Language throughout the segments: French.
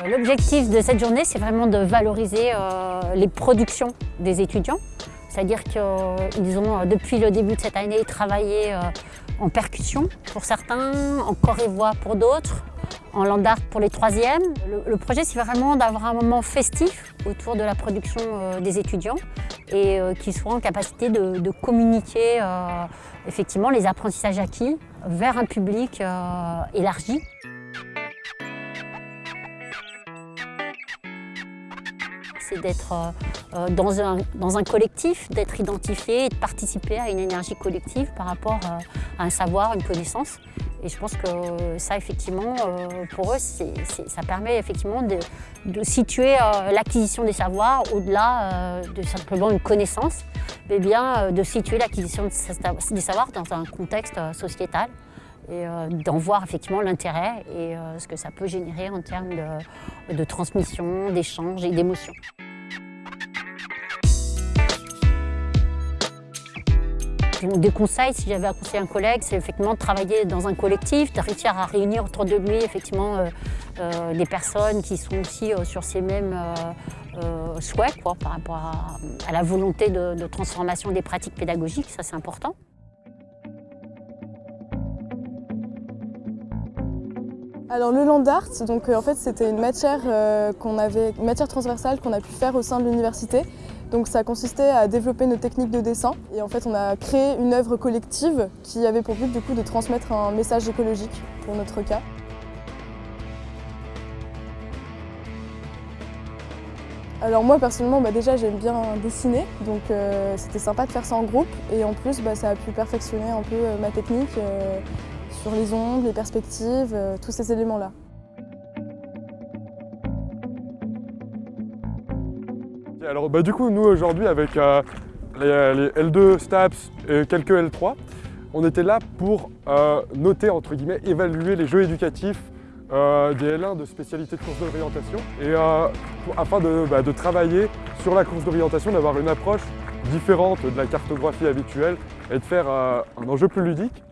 L'objectif de cette journée, c'est vraiment de valoriser euh, les productions des étudiants. C'est-à-dire qu'ils ont, euh, depuis le début de cette année, travaillé euh, en percussion pour certains, en corps et voix pour d'autres, en land art pour les troisièmes. Le, projet, c'est vraiment d'avoir un moment festif autour de la production des étudiants et qu'ils soient en capacité de, communiquer effectivement les apprentissages acquis vers un public élargi. C'est d'être euh, euh, dans un, dans un collectif, d'être identifié et de participer à une énergie collective par rapport euh, à un savoir, une connaissance. Et je pense que ça, effectivement, pour eux, ça permet effectivement de, situer l'acquisition des savoirs au-delà de simplement une connaissance, mais bien de situer l'acquisition des savoirs dans un contexte sociétal et d'en voir effectivement l'intérêt et ce que ça peut générer en termes de, de transmission, d'échange et d'émotion. Des conseils, si j'avais à un collègue, c'est effectivement de travailler dans un collectif, de réussir à réunir autour de lui effectivement euh, euh, des personnes qui sont aussi euh, sur ces mêmes souhaits quoi, par rapport à, la volonté de, transformation des pratiques pédagogiques, ça c'est important. Alors le land art, donc en fait c'était une matière qu'on avait, une matière transversale qu'on a pu faire au sein de l'université donc ça consistait à développer nos techniques de dessin. Et en fait on a créé une œuvre collective qui avait pour but du coup de transmettre un message écologique pour notre cas. Alors moi personnellement bah, déjà j'aime bien dessiner. Donc euh, c'était sympa de faire ça en groupe. Et en plus bah, ça a pu perfectionner un peu euh, ma technique euh, sur les ongles, les perspectives, tous ces éléments Alors bah, du coup, nous aujourd'hui avec euh, les, L2 STAPS et quelques L3, on était là pour euh, noter, entre guillemets, évaluer les jeux éducatifs euh, des L1 de spécialité de course d'orientation et afin bah, de, travailler sur la course d'orientation, d'avoir une approche différente de la cartographie habituelle et de faire un enjeu plus ludique.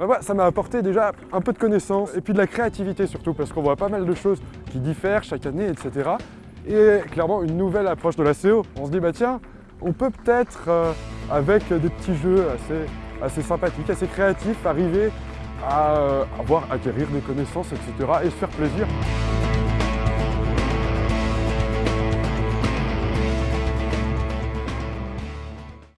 Bah ça m'a apporté déjà un peu de connaissances et puis de la créativité surtout parce qu'on voit pas mal de choses qui diffèrent chaque année, etc. Et clairement une nouvelle approche de la CO. On se dit bah tiens, on peut peut-être euh, avec des petits jeux assez, assez sympathiques, assez créatifs, arriver à avoir, euh, acquérir des connaissances, etc. et se faire plaisir.